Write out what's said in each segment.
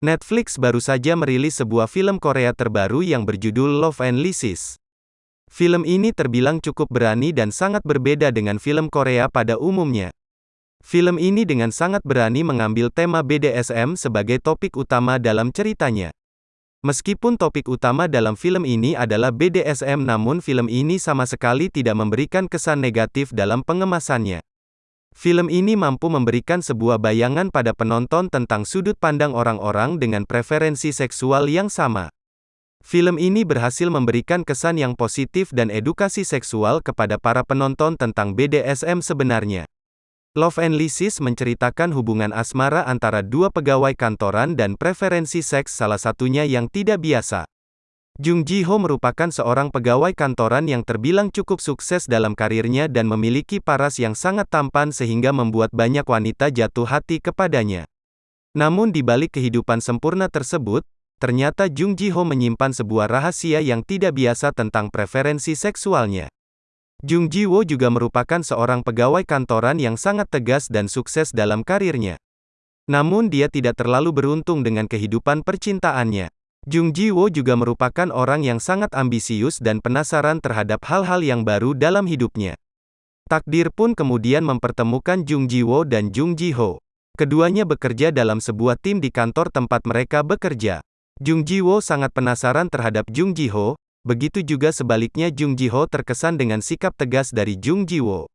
Netflix baru saja merilis sebuah film Korea terbaru yang berjudul Love and Lysis. Film ini terbilang cukup berani dan sangat berbeda dengan film Korea pada umumnya. Film ini dengan sangat berani mengambil tema BDSM sebagai topik utama dalam ceritanya. Meskipun topik utama dalam film ini adalah BDSM namun film ini sama sekali tidak memberikan kesan negatif dalam pengemasannya. Film ini mampu memberikan sebuah bayangan pada penonton tentang sudut pandang orang-orang dengan preferensi seksual yang sama. Film ini berhasil memberikan kesan yang positif dan edukasi seksual kepada para penonton tentang BDSM sebenarnya. Love and Lysis menceritakan hubungan asmara antara dua pegawai kantoran dan preferensi seks salah satunya yang tidak biasa. Jung Ji Ho merupakan seorang pegawai kantoran yang terbilang cukup sukses dalam karirnya dan memiliki paras yang sangat tampan sehingga membuat banyak wanita jatuh hati kepadanya. Namun di balik kehidupan sempurna tersebut, ternyata Jung Ji Ho menyimpan sebuah rahasia yang tidak biasa tentang preferensi seksualnya. Jung Ji Wo juga merupakan seorang pegawai kantoran yang sangat tegas dan sukses dalam karirnya. Namun dia tidak terlalu beruntung dengan kehidupan percintaannya. Jung Ji Wo juga merupakan orang yang sangat ambisius dan penasaran terhadap hal-hal yang baru dalam hidupnya. Takdir pun kemudian mempertemukan Jung Ji Wo dan Jung Ji Ho. Keduanya bekerja dalam sebuah tim di kantor tempat mereka bekerja. Jung Ji Wo sangat penasaran terhadap Jung Ji Ho, begitu juga sebaliknya Jung Ji Ho terkesan dengan sikap tegas dari Jung Ji Wo.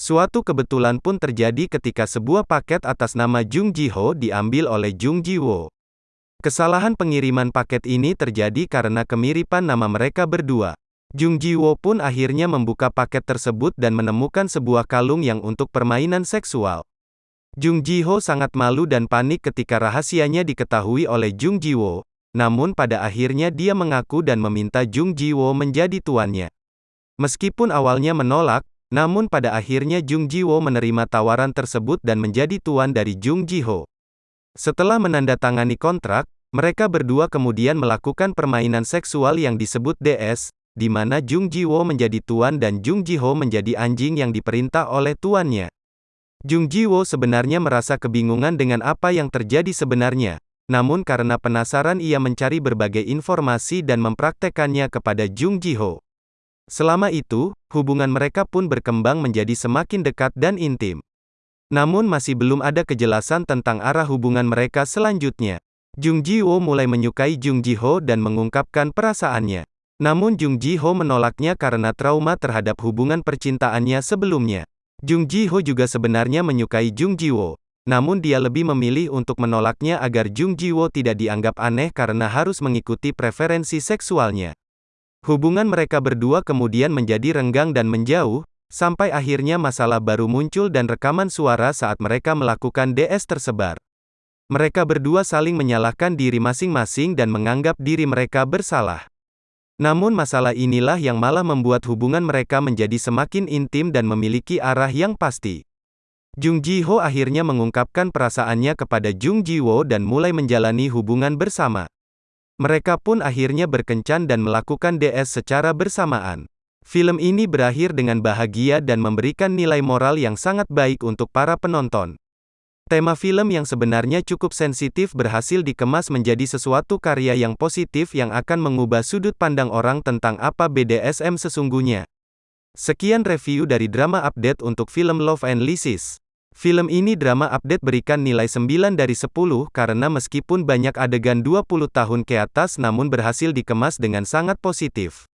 Suatu kebetulan pun terjadi ketika sebuah paket atas nama Jung Ji Ho diambil oleh Jung Ji Wo. Kesalahan pengiriman paket ini terjadi karena kemiripan nama mereka berdua. Jung Ji Wo pun akhirnya membuka paket tersebut dan menemukan sebuah kalung yang untuk permainan seksual. Jung Ji Ho sangat malu dan panik ketika rahasianya diketahui oleh Jung Ji Wo, namun pada akhirnya dia mengaku dan meminta Jung Ji Wo menjadi tuannya. Meskipun awalnya menolak, namun pada akhirnya Jung Ji Wo menerima tawaran tersebut dan menjadi tuan dari Jung Ji Ho. Setelah menandatangani kontrak, mereka berdua kemudian melakukan permainan seksual yang disebut DS, di mana Jung Ji Wo menjadi tuan dan Jung Ji Ho menjadi anjing yang diperintah oleh tuannya. Jung Ji Wo sebenarnya merasa kebingungan dengan apa yang terjadi sebenarnya, namun karena penasaran ia mencari berbagai informasi dan mempraktekannya kepada Jung Ji Ho. Selama itu, hubungan mereka pun berkembang menjadi semakin dekat dan intim. Namun masih belum ada kejelasan tentang arah hubungan mereka selanjutnya. Jung Ji Wo mulai menyukai Jung Ji Ho dan mengungkapkan perasaannya. Namun Jung Ji Ho menolaknya karena trauma terhadap hubungan percintaannya sebelumnya. Jung Ji Ho juga sebenarnya menyukai Jung Ji Wo. Namun dia lebih memilih untuk menolaknya agar Jung Ji Wo tidak dianggap aneh karena harus mengikuti preferensi seksualnya. Hubungan mereka berdua kemudian menjadi renggang dan menjauh, Sampai akhirnya masalah baru muncul dan rekaman suara saat mereka melakukan DS tersebar. Mereka berdua saling menyalahkan diri masing-masing dan menganggap diri mereka bersalah. Namun masalah inilah yang malah membuat hubungan mereka menjadi semakin intim dan memiliki arah yang pasti. Jung Ji Ho akhirnya mengungkapkan perasaannya kepada Jung Ji Wo dan mulai menjalani hubungan bersama. Mereka pun akhirnya berkencan dan melakukan DS secara bersamaan. Film ini berakhir dengan bahagia dan memberikan nilai moral yang sangat baik untuk para penonton. Tema film yang sebenarnya cukup sensitif berhasil dikemas menjadi sesuatu karya yang positif yang akan mengubah sudut pandang orang tentang apa BDSM sesungguhnya. Sekian review dari Drama Update untuk film Love and Lysis. Film ini drama update berikan nilai 9 dari 10 karena meskipun banyak adegan 20 tahun ke atas namun berhasil dikemas dengan sangat positif.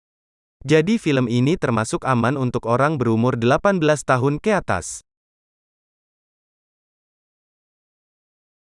Jadi film ini termasuk aman untuk orang berumur 18 tahun ke atas.